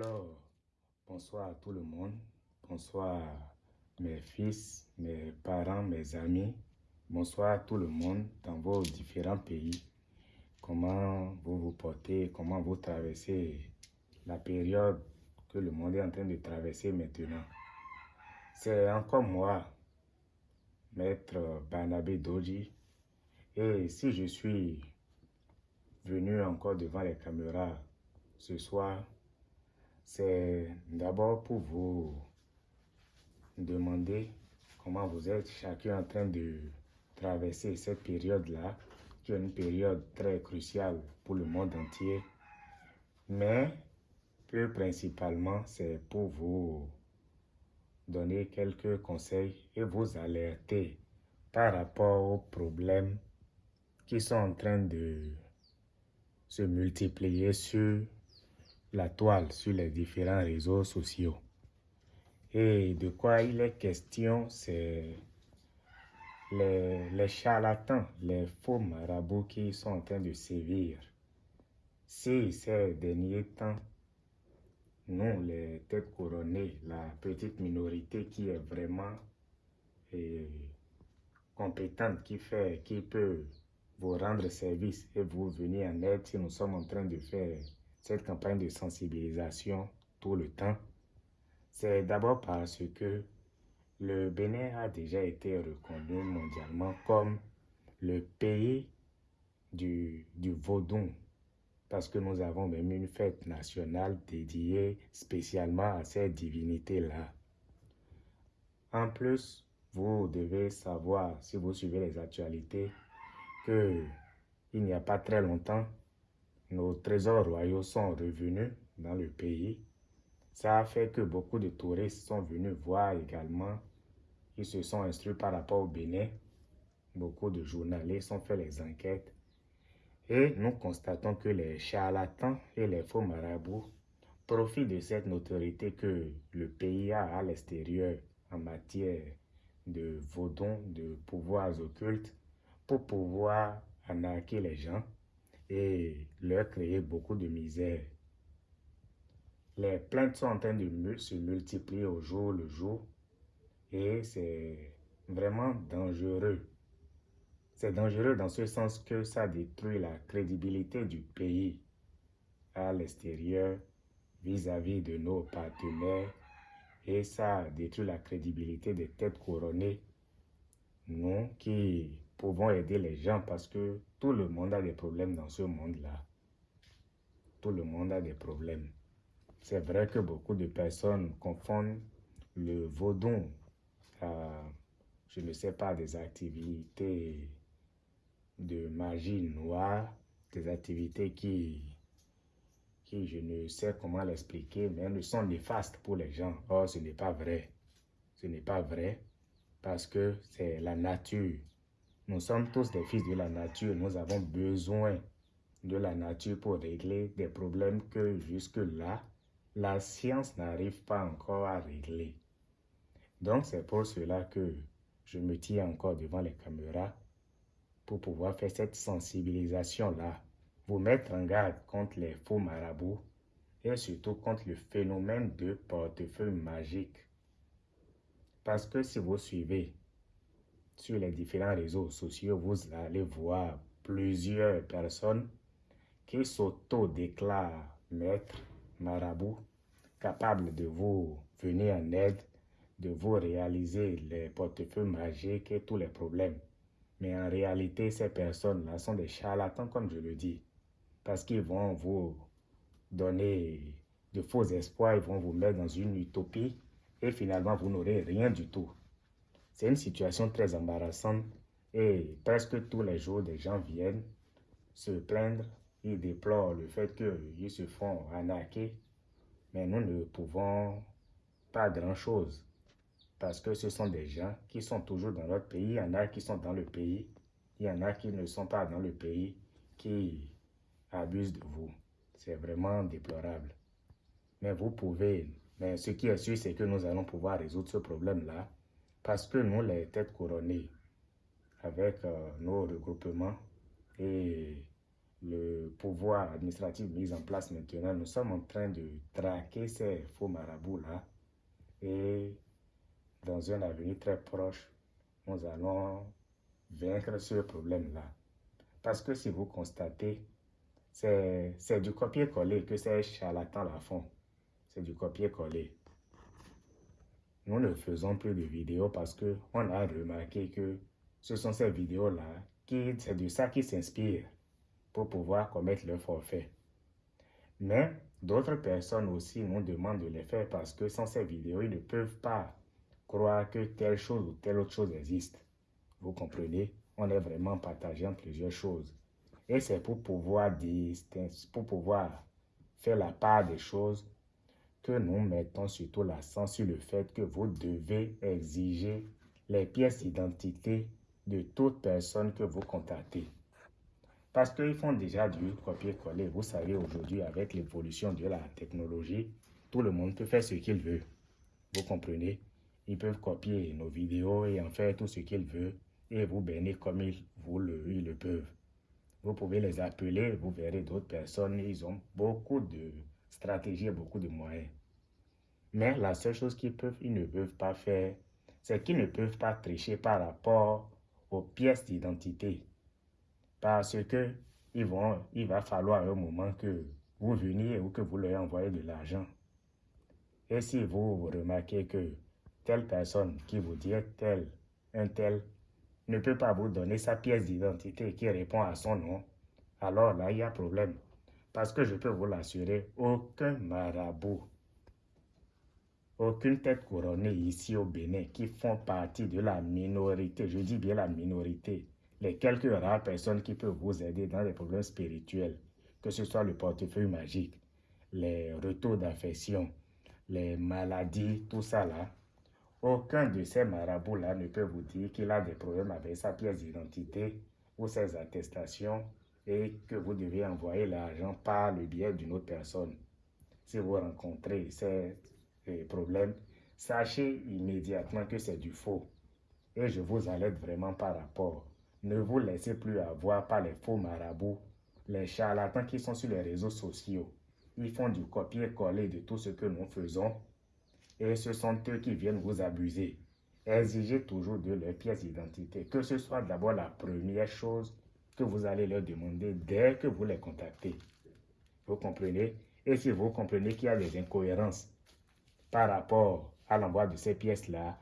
Alors, bonsoir à tout le monde. Bonsoir mes fils, mes parents, mes amis. Bonsoir à tout le monde dans vos différents pays. Comment vous vous portez, comment vous traversez la période que le monde est en train de traverser maintenant. C'est encore moi, Maître Barnabé Doji. Et si je suis venu encore devant les caméras ce soir, c'est d'abord pour vous demander comment vous êtes chacun en train de traverser cette période-là, qui est une période très cruciale pour le monde entier. Mais plus principalement, c'est pour vous donner quelques conseils et vous alerter par rapport aux problèmes qui sont en train de se multiplier sur la toile, sur les différents réseaux sociaux. Et de quoi il est question, c'est les, charlatans, les faux marabouts qui sont en train de sévir. Si ces derniers temps, nous, les têtes couronnées, la petite minorité qui est vraiment compétente, qui fait, qui peut vous rendre service et vous venir en aide si nous sommes en train de faire cette campagne de sensibilisation tout le temps, c'est d'abord parce que le Bénin a déjà été reconnu mondialement comme le pays du, du vaudou, parce que nous avons même une fête nationale dédiée spécialement à cette divinité-là. En plus, vous devez savoir, si vous suivez les actualités, que il n'y a pas très longtemps, nos trésors royaux sont revenus dans le pays. Ça a fait que beaucoup de touristes sont venus voir également. Ils se sont instruits par rapport au Bénin. Beaucoup de journalistes ont fait les enquêtes. Et nous constatons que les charlatans et les faux marabouts profitent de cette notoriété que le pays a à l'extérieur en matière de vaudons, de pouvoirs occultes, pour pouvoir arnaquer les gens et leur créer beaucoup de misère. Les plaintes sont en train de se multiplier au jour le jour et c'est vraiment dangereux. C'est dangereux dans ce sens que ça détruit la crédibilité du pays à l'extérieur vis-à-vis de nos partenaires et ça détruit la crédibilité des têtes couronnées, nous qui pouvons aider les gens parce que tout le monde a des problèmes dans ce monde-là. Tout le monde a des problèmes. C'est vrai que beaucoup de personnes confondent le vaudou à, je ne sais pas, des activités de magie noire, des activités qui, qui je ne sais comment l'expliquer, mais elles sont néfastes pour les gens. Or, ce n'est pas vrai. Ce n'est pas vrai parce que c'est la nature nous sommes tous des fils de la nature. Nous avons besoin de la nature pour régler des problèmes que jusque-là, la science n'arrive pas encore à régler. Donc c'est pour cela que je me tiens encore devant les caméras pour pouvoir faire cette sensibilisation-là, vous mettre en garde contre les faux marabouts et surtout contre le phénomène de portefeuille magique. Parce que si vous suivez sur les différents réseaux sociaux, vous allez voir plusieurs personnes qui s'auto-déclarent maîtres, marabouts, capables de vous venir en aide, de vous réaliser les portefeuilles magiques et tous les problèmes. Mais en réalité, ces personnes-là sont des charlatans, comme je le dis, parce qu'ils vont vous donner de faux espoirs, ils vont vous mettre dans une utopie et finalement, vous n'aurez rien du tout. C'est une situation très embarrassante et presque tous les jours, des gens viennent se plaindre. Ils déplorent le fait qu'ils se font arnaquer. Mais nous ne pouvons pas grand-chose parce que ce sont des gens qui sont toujours dans notre pays. Il y en a qui sont dans le pays. Il y en a qui ne sont pas dans le pays, qui abusent de vous. C'est vraiment déplorable. Mais vous pouvez, mais ce qui est sûr, c'est que nous allons pouvoir résoudre ce problème-là parce que nous, les têtes couronnées, avec euh, nos regroupements et le pouvoir administratif mis en place maintenant, nous sommes en train de traquer ces faux marabouts-là. Et dans un avenir très proche, nous allons vaincre ce problème-là. Parce que si vous constatez, c'est du copier-coller que ces charlatans-là font. C'est du copier-coller. Nous ne faisons plus de vidéos parce qu'on a remarqué que ce sont ces vidéos-là qui, c'est de ça s'inspirent pour pouvoir commettre le forfait. Mais d'autres personnes aussi nous demandent de les faire parce que sans ces vidéos, ils ne peuvent pas croire que telle chose ou telle autre chose existe. Vous comprenez? On est vraiment partagé en plusieurs choses. Et c'est pour pouvoir, pour pouvoir faire la part des choses que nous mettons surtout l'accent sur le fait que vous devez exiger les pièces d'identité de toute personne que vous contactez. Parce qu'ils font déjà du copier-coller. Vous savez, aujourd'hui, avec l'évolution de la technologie, tout le monde peut faire ce qu'il veut. Vous comprenez? Ils peuvent copier nos vidéos et en faire tout ce qu'ils veulent et vous bénir comme ils, vous le, ils le peuvent. Vous pouvez les appeler, vous verrez d'autres personnes, ils ont beaucoup de stratégies et beaucoup de moyens. Mais la seule chose qu'ils peuvent, ils ne peuvent pas faire, c'est qu'ils ne peuvent pas tricher par rapport aux pièces d'identité parce que vont, il va falloir un moment que vous veniez ou que vous leur envoyez de l'argent. Et si vous remarquez que telle personne qui vous dit tel, un tel, ne peut pas vous donner sa pièce d'identité qui répond à son nom, alors là, il y a problème. Parce que je peux vous l'assurer, aucun marabout, aucune tête couronnée ici au Bénin qui font partie de la minorité, je dis bien la minorité, les quelques rares personnes qui peuvent vous aider dans les problèmes spirituels, que ce soit le portefeuille magique, les retours d'affection, les maladies, tout ça là, aucun de ces marabouts-là ne peut vous dire qu'il a des problèmes avec sa pièce d'identité ou ses attestations et que vous devez envoyer l'argent par le biais d'une autre personne. Si vous rencontrez ces problèmes, sachez immédiatement que c'est du faux. Et je vous alerte vraiment par rapport ne vous laissez plus avoir par les faux marabouts, les charlatans qui sont sur les réseaux sociaux. Ils font du copier-coller de tout ce que nous faisons et ce sont eux qui viennent vous abuser. Exigez toujours de leurs pièces d'identité, que ce soit d'abord la première chose que vous allez leur demander dès que vous les contactez. Vous comprenez? Et si vous comprenez qu'il y a des incohérences par rapport à l'envoi de ces pièces-là,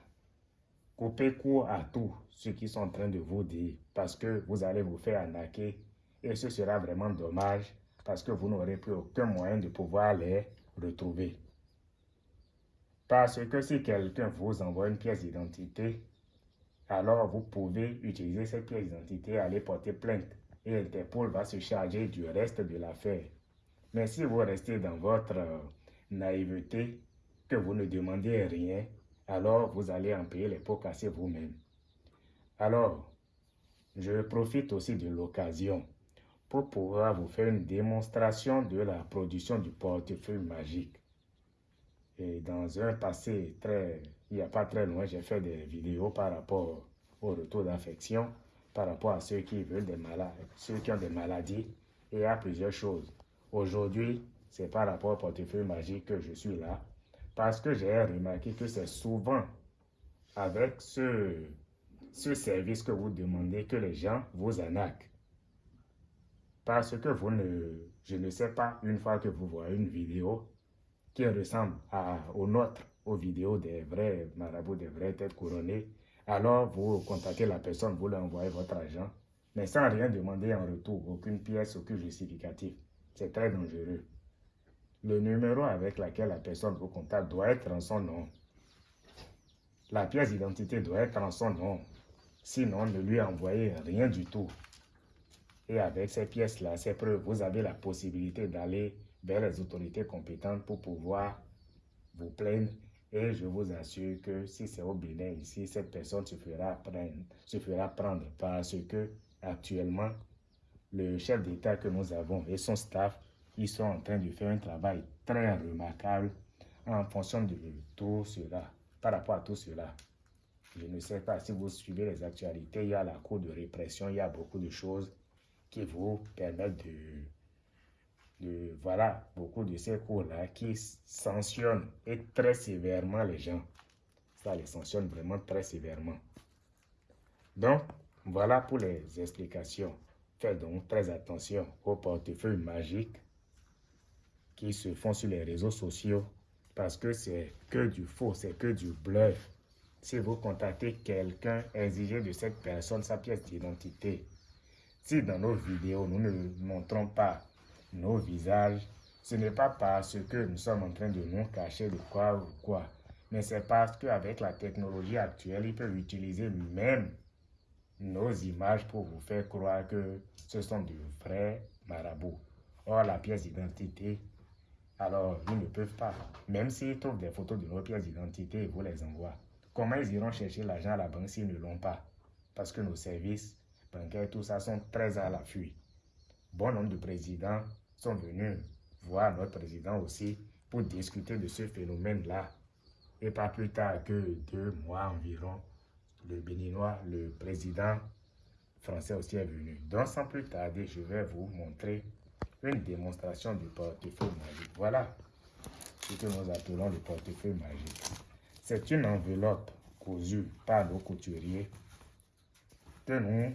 coupez court à tout ce qu'ils sont en train de vous dire parce que vous allez vous faire arnaquer et ce sera vraiment dommage parce que vous n'aurez plus aucun moyen de pouvoir les retrouver. Parce que si quelqu'un vous envoie une pièce d'identité, alors vous pouvez utiliser cette pièce d'identité, aller porter plainte et Interpol va se charger du reste de l'affaire. Mais si vous restez dans votre naïveté, que vous ne demandez rien, alors vous allez en payer les pots cassés vous-même. Alors, je profite aussi de l'occasion pour pouvoir vous faire une démonstration de la production du portefeuille magique. Et dans un passé très, il n'y a pas très loin, j'ai fait des vidéos par rapport au retour d'affection, par rapport à ceux qui veulent des malades, ceux qui ont des maladies, et à plusieurs choses. Aujourd'hui, c'est par rapport au portefeuille magique que je suis là parce que j'ai remarqué que c'est souvent avec ce, ce service que vous demandez que les gens vous arnaquent. Parce que vous ne, je ne sais pas, une fois que vous voyez une vidéo qui ressemble à, aux nôtres, aux vidéos des vrais marabouts, des vraies têtes couronnées, alors vous contactez la personne, vous lui envoyez votre argent, mais sans rien demander en retour, aucune pièce, aucun justificatif. C'est très dangereux. Le numéro avec lequel la personne vous contacte doit être en son nom. La pièce d'identité doit être en son nom. Sinon, ne lui envoyez rien du tout. Et avec ces pièces-là, ces preuves, vous avez la possibilité d'aller vers les autorités compétentes pour pouvoir vous plaindre. Et je vous assure que si c'est au Bénin ici, cette personne se fera prendre, se fera prendre parce que actuellement, le chef d'État que nous avons et son staff ils sont en train de faire un travail très remarquable en fonction de tout cela, par rapport à tout cela. Je ne sais pas si vous suivez les actualités, il y a la cour de répression, il y a beaucoup de choses. qui vous permettent de, voilà, beaucoup de ces cours-là qui sanctionnent et très sévèrement les gens. Ça les sanctionne vraiment très sévèrement. Donc, voilà pour les explications. Faites donc très attention aux portefeuilles magiques qui se font sur les réseaux sociaux parce que c'est que du faux, c'est que du bluff. Si vous contactez quelqu'un, exigez de cette personne sa pièce d'identité. Si dans nos vidéos, nous ne montrons pas nos visages, ce n'est pas parce que nous sommes en train de nous cacher de quoi ou quoi, mais c'est parce qu'avec la technologie actuelle, ils peuvent utiliser même nos images pour vous faire croire que ce sont de vrais marabouts. Or, la pièce d'identité, alors ils ne peuvent pas. Même s'ils trouvent des photos de nos pièces d'identité, ils vous les envoient. Comment ils iront chercher l'argent à la banque s'ils ne l'ont pas? Parce que nos services bancaires, tout ça, sont très à l'affût. Bon nombre de présidents sont venus voir notre président aussi pour discuter de ce phénomène-là. Et pas plus tard que deux mois environ, le Béninois, le président français aussi est venu. Donc sans plus tarder, je vais vous montrer une démonstration du portefeuille magique. Voilà ce que nous appelons le portefeuille magique. C'est une enveloppe cousue par nos couturiers que nous,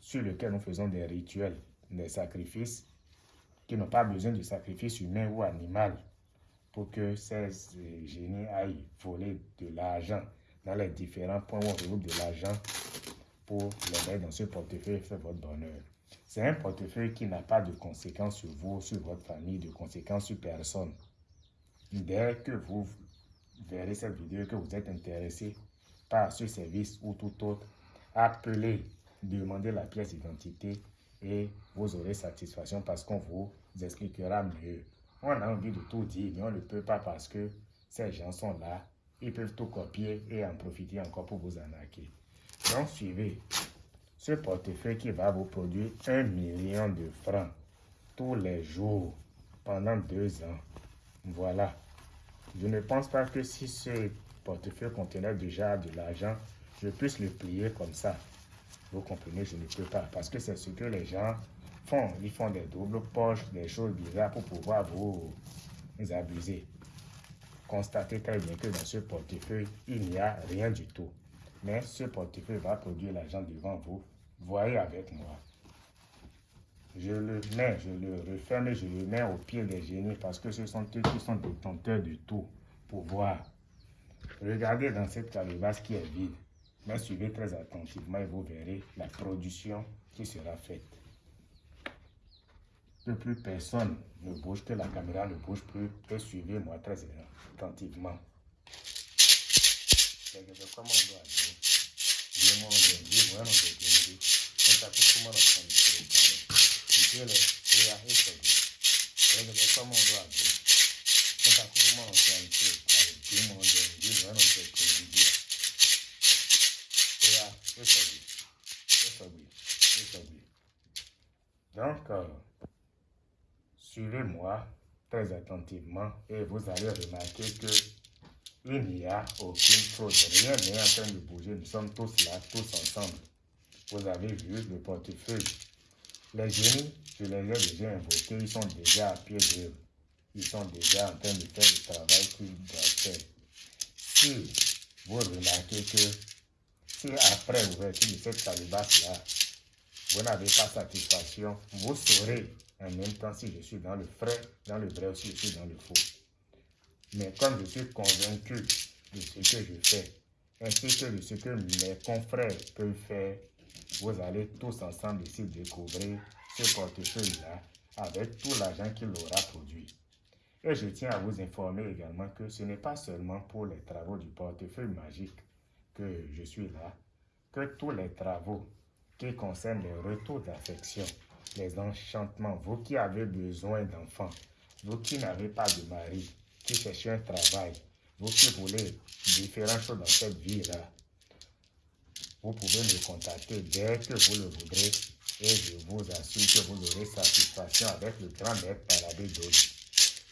sur lequel nous faisons des rituels, des sacrifices qui n'ont pas besoin de sacrifice humain ou animal pour que ces génies aillent voler de l'argent dans les différents points où on regroupe de l'argent pour les mettre dans ce portefeuille et faire votre bonheur. C'est un portefeuille qui n'a pas de conséquences sur vous, sur votre famille, de conséquences sur personne. Dès que vous verrez cette vidéo que vous êtes intéressé par ce service ou tout autre, appelez, demandez la pièce d'identité et vous aurez satisfaction parce qu'on vous expliquera mieux. On a envie de tout dire, mais on ne peut pas parce que ces gens sont là. Ils peuvent tout copier et en profiter encore pour vous arnaquer. Donc, suivez ce portefeuille qui va vous produire un million de francs tous les jours pendant deux ans. Voilà. Je ne pense pas que si ce portefeuille contenait déjà de l'argent, je puisse le plier comme ça. Vous comprenez, je ne peux pas. Parce que c'est ce que les gens font. Ils font des doubles poches, des choses bizarres pour pouvoir vous abuser. Constatez très bien que dans ce portefeuille, il n'y a rien du tout. Mais ce portefeuille va produire l'argent devant vous. Voyez avec moi. Je le mets, je le referme et je le mets au pied des génies parce que ce sont eux qui sont détenteurs de tout pouvoir. Regardez dans cette calebasse qui est vide, mais suivez très attentivement et vous verrez la production qui sera faite. Que plus personne ne bouge, que la caméra ne bouge plus, et suivez-moi très attentivement. Donc, euh, suivez-moi très attentivement et vous allez remarquer que il n'y a aucune fraude. Rien n'est en train de bouger. Nous sommes tous là, tous ensemble. Vous avez vu le portefeuille. Les génies, je les ai déjà invoqués. Ils sont déjà à pied d'œuvre. Ils sont déjà en train de faire le travail qu'ils doivent faire. Si vous remarquez que si après l'ouverture de cette calebasse-là, vous n'avez pas satisfaction, vous saurez en même temps si je suis dans le vrai, dans le vrai ou si je suis dans le faux. Mais comme je suis convaincu de ce que je fais, ainsi que de ce que mes confrères peuvent faire, vous allez tous ensemble ici découvrir ce portefeuille-là avec tout l'argent qu'il aura produit. Et je tiens à vous informer également que ce n'est pas seulement pour les travaux du portefeuille magique que je suis là, que tous les travaux qui concernent les retours d'affection, les enchantements, vous qui avez besoin d'enfants, vous qui n'avez pas de mari, qui cherchez un travail, vous qui voulez différentes choses dans cette vie-là, vous pouvez me contacter dès que vous le voudrez et je vous assure que vous aurez satisfaction avec le grand maître Paradis.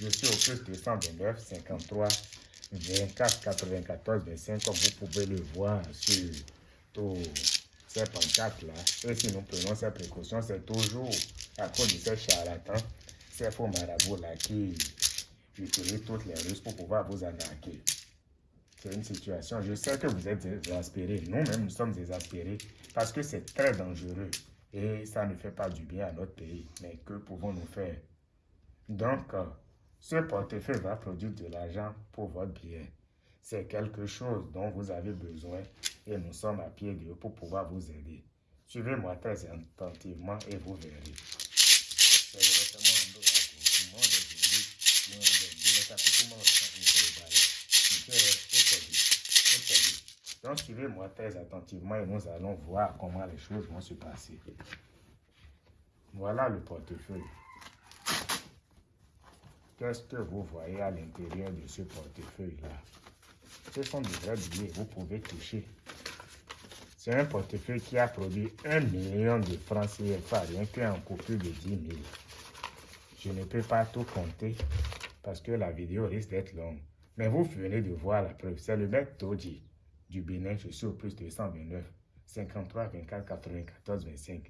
Je suis au plus 229 53 24 94 25 comme vous pouvez le voir sur tous ces pancartes-là. Et si nous prenons ces précautions, c'est toujours à cause de ces charlatans, ces faux marabouts-là qui utilisent toutes les ruses pour pouvoir vous arnaquer. C'est une situation, je sais que vous êtes désespérés. Nous-mêmes, nous sommes désespérés parce que c'est très dangereux et ça ne fait pas du bien à notre pays. Mais que pouvons-nous faire? Donc, euh, ce portefeuille va produire de l'argent pour votre bien. C'est quelque chose dont vous avez besoin et nous sommes à pied de pour pouvoir vous aider. Suivez-moi très attentivement et vous verrez. Donc suivez-moi très attentivement et nous allons voir comment les choses vont se passer. Voilà le portefeuille. Qu'est-ce que vous voyez à l'intérieur de ce portefeuille-là Ce sont des vrais billets, vous pouvez toucher. C'est un portefeuille qui a produit un million de francs CFA, rien qu'un coupure de 10 000. Je ne peux pas tout compter parce que la vidéo risque d'être longue. Mais vous venez de voir la preuve. C'est le maître Toji du Bénin. Je suis au plus de 129, 53, 24, 94, 25.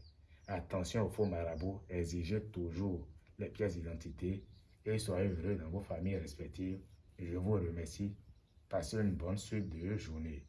Attention aux faux marabouts. Exigez toujours les pièces d'identité et soyez heureux dans vos familles respectives. Je vous remercie. Passez une bonne suite de journée.